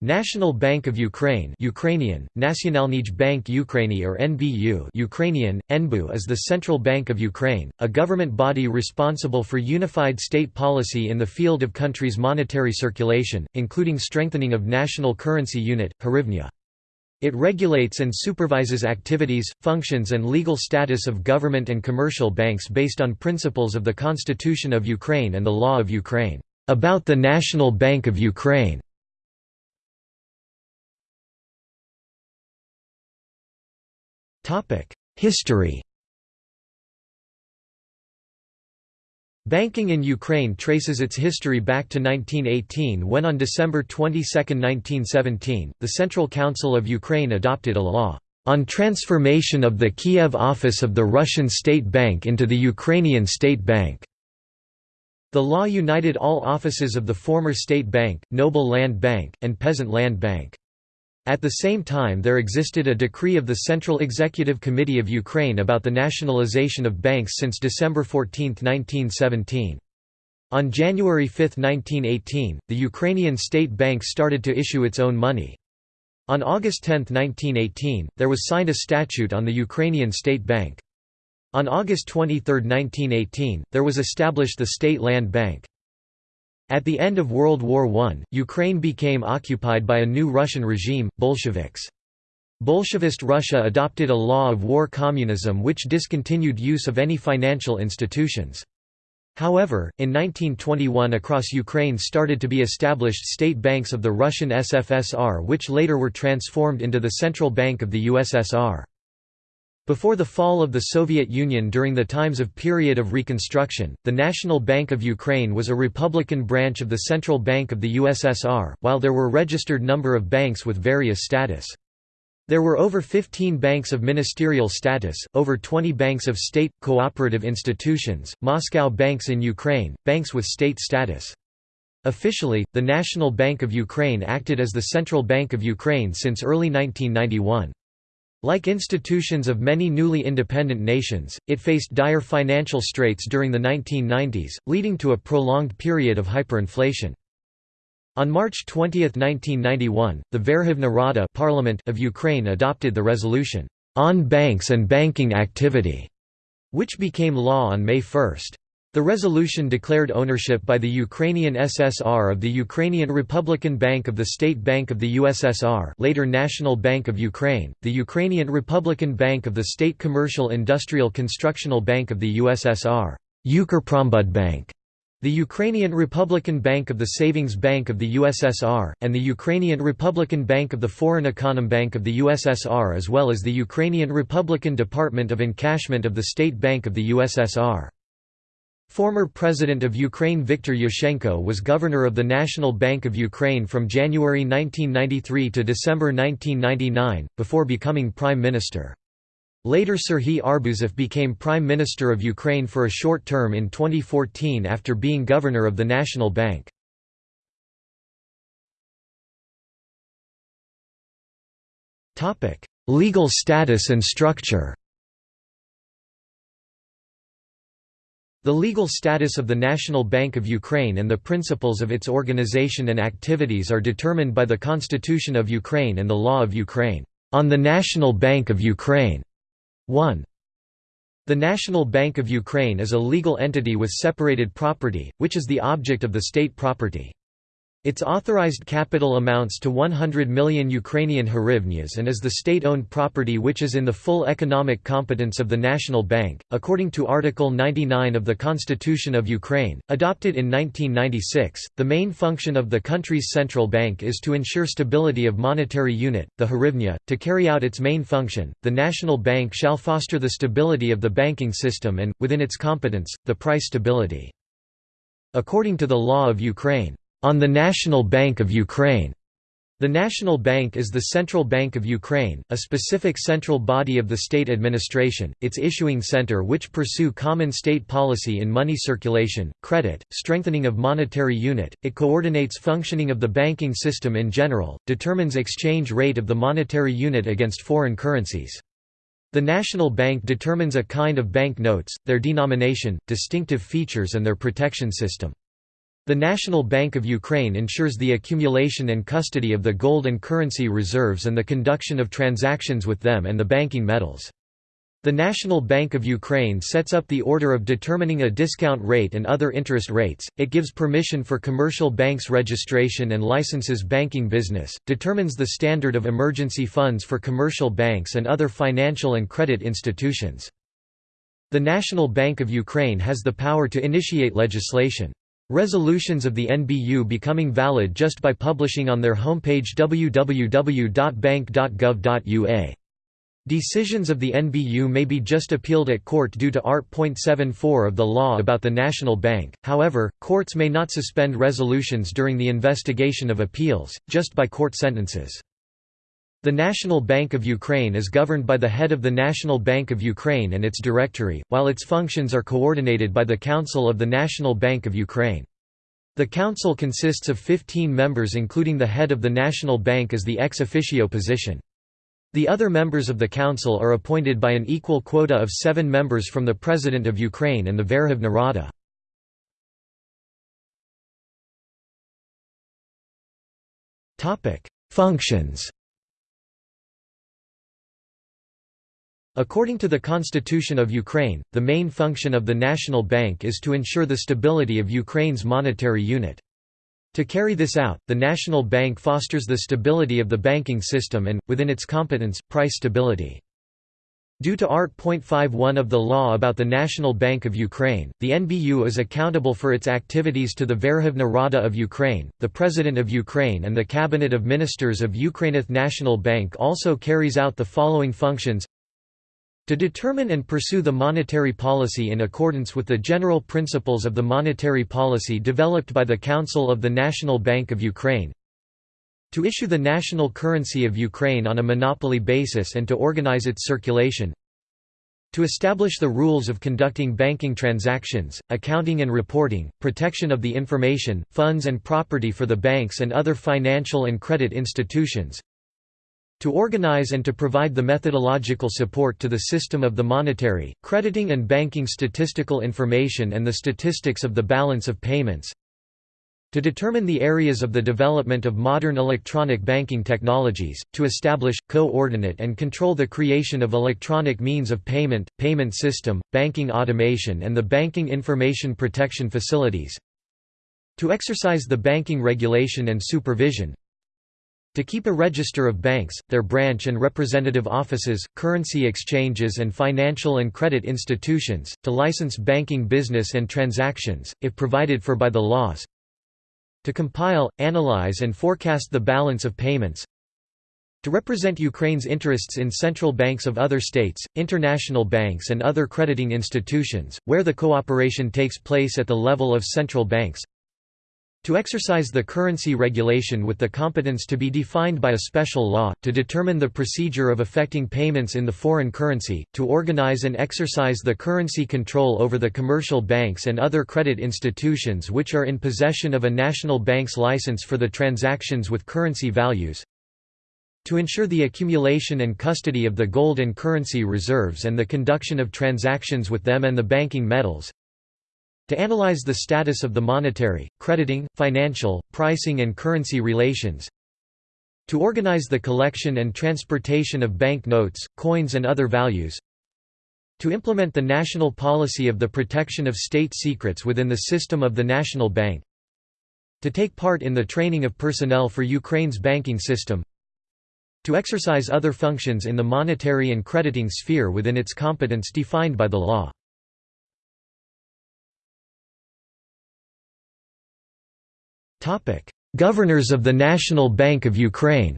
National Bank of Ukraine Ukrainian, Nationalny Bank Ukraini or NBU Ukrainian, NBU is the central bank of Ukraine, a government body responsible for unified state policy in the field of country's monetary circulation, including strengthening of national currency unit, hryvnia. It regulates and supervises activities, functions and legal status of government and commercial banks based on principles of the Constitution of Ukraine and the Law of Ukraine. About the National Bank of Ukraine History Banking in Ukraine traces its history back to 1918 when on December 22, 1917, the Central Council of Ukraine adopted a law on transformation of the Kiev office of the Russian State Bank into the Ukrainian State Bank. The law united all offices of the former State Bank, Noble Land Bank, and Peasant Land Bank. At the same time there existed a decree of the Central Executive Committee of Ukraine about the nationalization of banks since December 14, 1917. On January 5, 1918, the Ukrainian State Bank started to issue its own money. On August 10, 1918, there was signed a statute on the Ukrainian State Bank. On August 23, 1918, there was established the State Land Bank. At the end of World War I, Ukraine became occupied by a new Russian regime, Bolsheviks. Bolshevist Russia adopted a law of war communism which discontinued use of any financial institutions. However, in 1921 across Ukraine started to be established state banks of the Russian SFSR which later were transformed into the Central Bank of the USSR. Before the fall of the Soviet Union during the times of period of reconstruction, the National Bank of Ukraine was a republican branch of the Central Bank of the USSR, while there were registered number of banks with various status. There were over 15 banks of ministerial status, over 20 banks of state, cooperative institutions, Moscow banks in Ukraine, banks with state status. Officially, the National Bank of Ukraine acted as the Central Bank of Ukraine since early 1991. Like institutions of many newly independent nations, it faced dire financial straits during the 1990s, leading to a prolonged period of hyperinflation. On March 20, 1991, the Verkhovna Rada Parliament of Ukraine adopted the resolution, "'On Banks and Banking Activity", which became law on May 1. The resolution declared ownership by the Ukrainian SSR of the Ukrainian Republican Bank of the State Bank of the USSR later National Bank of Ukraine, the Ukrainian Republican Bank of the State Commercial Industrial Constructional Bank of the USSR Bank, the Ukrainian Republican Bank of the Savings Bank of the USSR, and the Ukrainian Republican Bank of the Foreign Econom Bank of the USSR as well as the Ukrainian Republican Department of Encashment of the State Bank of the USSR. Former President of Ukraine Viktor Yushchenko was governor of the National Bank of Ukraine from January 1993 to December 1999, before becoming prime minister. Later Serhiy Arbuzov became Prime Minister of Ukraine for a short term in 2014 after being governor of the National Bank. Legal status and structure The legal status of the National Bank of Ukraine and the principles of its organization and activities are determined by the Constitution of Ukraine and the Law of Ukraine. On the National Bank of Ukraine 1. The National Bank of Ukraine is a legal entity with separated property, which is the object of the state property. Its authorized capital amounts to 100 million Ukrainian hryvnias and is the state-owned property which is in the full economic competence of the National Bank. According to Article 99 of the Constitution of Ukraine, adopted in 1996, the main function of the country's central bank is to ensure stability of monetary unit, the hryvnia. To carry out its main function, the National Bank shall foster the stability of the banking system and, within its competence, the price stability. According to the law of Ukraine, on the National Bank of Ukraine. The National Bank is the central bank of Ukraine, a specific central body of the state administration, its issuing center which pursue common state policy in money circulation, credit, strengthening of monetary unit, it coordinates functioning of the banking system in general, determines exchange rate of the monetary unit against foreign currencies. The National Bank determines a kind of bank notes, their denomination, distinctive features and their protection system. The National Bank of Ukraine ensures the accumulation and custody of the gold and currency reserves and the conduction of transactions with them and the banking metals. The National Bank of Ukraine sets up the order of determining a discount rate and other interest rates, it gives permission for commercial banks registration and licenses banking business, determines the standard of emergency funds for commercial banks and other financial and credit institutions. The National Bank of Ukraine has the power to initiate legislation. Resolutions of the NBU becoming valid just by publishing on their homepage www.bank.gov.ua. Decisions of the NBU may be just appealed at court due to Art.74 of the law about the National Bank, however, courts may not suspend resolutions during the investigation of appeals, just by court sentences. The National Bank of Ukraine is governed by the head of the National Bank of Ukraine and its directory, while its functions are coordinated by the Council of the National Bank of Ukraine. The council consists of 15 members including the head of the National Bank as the ex officio position. The other members of the council are appointed by an equal quota of seven members from the President of Ukraine and the Verkhovna Rada. Functions According to the Constitution of Ukraine, the main function of the National Bank is to ensure the stability of Ukraine's monetary unit. To carry this out, the National Bank fosters the stability of the banking system and, within its competence, price stability. Due to Art. Art.51 of the law about the National Bank of Ukraine, the NBU is accountable for its activities to the Verkhovna Rada of Ukraine, the President of Ukraine and the Cabinet of Ministers of Ukraineth National Bank also carries out the following functions to determine and pursue the monetary policy in accordance with the general principles of the monetary policy developed by the Council of the National Bank of Ukraine. To issue the national currency of Ukraine on a monopoly basis and to organize its circulation. To establish the rules of conducting banking transactions, accounting and reporting, protection of the information, funds and property for the banks and other financial and credit institutions, to organize and to provide the methodological support to the system of the monetary, crediting and banking statistical information and the statistics of the balance of payments, to determine the areas of the development of modern electronic banking technologies, to establish, coordinate and control the creation of electronic means of payment, payment system, banking automation and the banking information protection facilities, to exercise the banking regulation and supervision, to keep a register of banks, their branch and representative offices, currency exchanges and financial and credit institutions, to license banking business and transactions, if provided for by the laws. To compile, analyze and forecast the balance of payments. To represent Ukraine's interests in central banks of other states, international banks and other crediting institutions, where the cooperation takes place at the level of central banks to exercise the currency regulation with the competence to be defined by a special law, to determine the procedure of effecting payments in the foreign currency, to organize and exercise the currency control over the commercial banks and other credit institutions which are in possession of a national bank's license for the transactions with currency values, to ensure the accumulation and custody of the gold and currency reserves and the conduction of transactions with them and the banking metals, to analyze the status of the monetary, crediting, financial, pricing and currency relations. To organize the collection and transportation of bank notes, coins and other values. To implement the national policy of the protection of state secrets within the system of the National Bank. To take part in the training of personnel for Ukraine's banking system. To exercise other functions in the monetary and crediting sphere within its competence defined by the law. Governors of the National Bank of Ukraine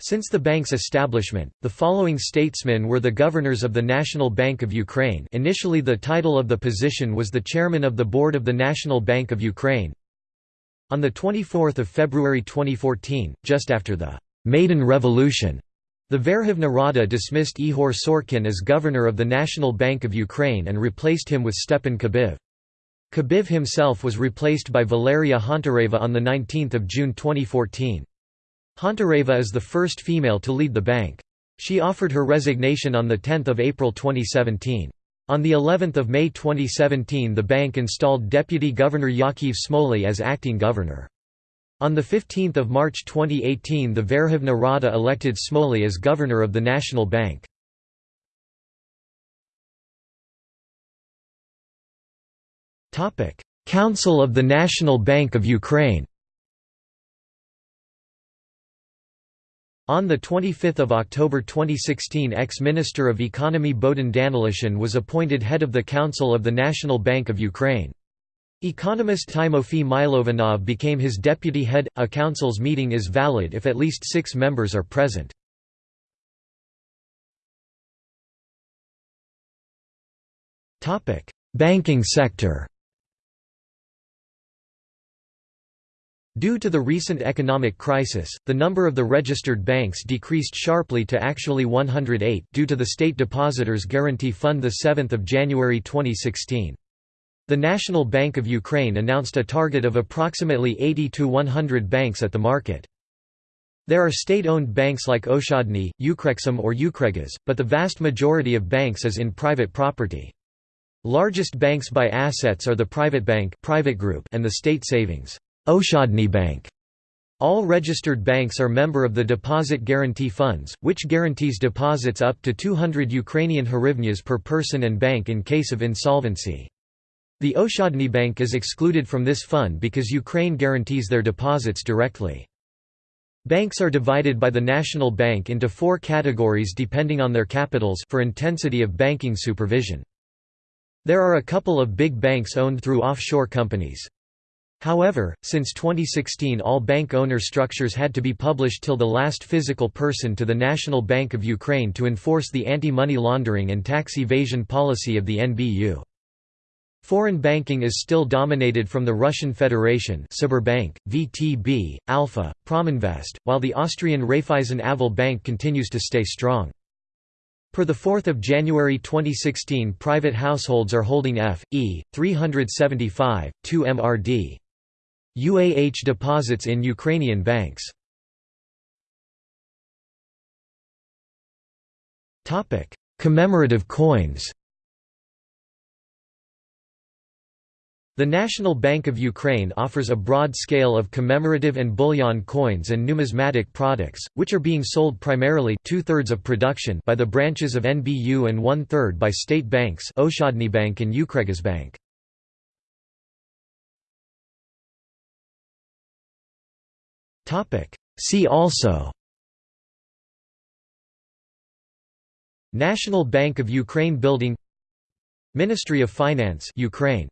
Since the bank's establishment, the following statesmen were the governors of the National Bank of Ukraine initially the title of the position was the chairman of the Board of the National Bank of Ukraine. On 24 February 2014, just after the «Maidan Revolution», the Verkhovna Rada dismissed Ihor Sorkin as governor of the National Bank of Ukraine and replaced him with Stepan Kabiv. Kabiv himself was replaced by Valeria Hontareva on 19 June 2014. Hontareva is the first female to lead the bank. She offered her resignation on 10 April 2017. On the 11th of May 2017 the bank installed Deputy Governor Yaakov Smoly as acting governor. On 15 March 2018 the Verkhovna Rada elected Smoly as governor of the National Bank. Council of the National Bank of Ukraine On 25 October 2016 ex-Minister of Economy Bohdan Danilishyn was appointed head of the Council of the National Bank of Ukraine. Economist Timofey Milovanov became his deputy head. A council's meeting is valid if at least six members are present. Banking sector Due to the recent economic crisis, the number of the registered banks decreased sharply to actually 108 due to the State Depositors Guarantee Fund 7 January 2016. The National Bank of Ukraine announced a target of approximately 80 to 100 banks at the market. There are state-owned banks like Oshadny, Ukrexim or Ukregas, but the vast majority of banks is in private property. Largest banks by assets are the Private Bank private group and the State Savings Oshadny Bank. All registered banks are member of the Deposit Guarantee Funds, which guarantees deposits up to 200 Ukrainian hryvnias per person and bank in case of insolvency. The Oshadny Bank is excluded from this fund because Ukraine guarantees their deposits directly. Banks are divided by the National Bank into four categories depending on their capitals for intensity of banking supervision. There are a couple of big banks owned through offshore companies. However, since 2016 all bank owner structures had to be published till the last physical person to the National Bank of Ukraine to enforce the anti-money laundering and tax evasion policy of the NBU. Foreign banking is still dominated from the Russian Federation Sberbank, VTB, Alpha, Prominvest, while the Austrian Raiffeisen Aval Bank continues to stay strong. Per 4 January 2016 private households are holding F, E, 375, 2 MRD. UAH deposits in Ukrainian banks. Topic: Commemorative coins The National Bank of Ukraine offers a broad scale of commemorative and bullion coins and numismatic products, which are being sold primarily two-thirds of production by the branches of NBU and one-third by state banks Bank and Ukregasbank. See also. National Bank of Ukraine Building Ministry of Finance Ukraine